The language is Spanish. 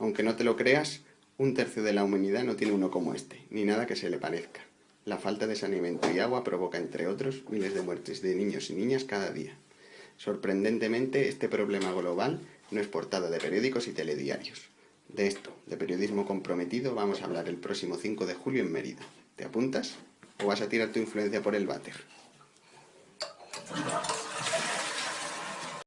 Aunque no te lo creas, un tercio de la humanidad no tiene uno como este, ni nada que se le parezca. La falta de saneamiento y agua provoca, entre otros, miles de muertes de niños y niñas cada día. Sorprendentemente, este problema global no es portada de periódicos y telediarios. De esto, de periodismo comprometido, vamos a hablar el próximo 5 de julio en Mérida. ¿Te apuntas? ¿O vas a tirar tu influencia por el váter?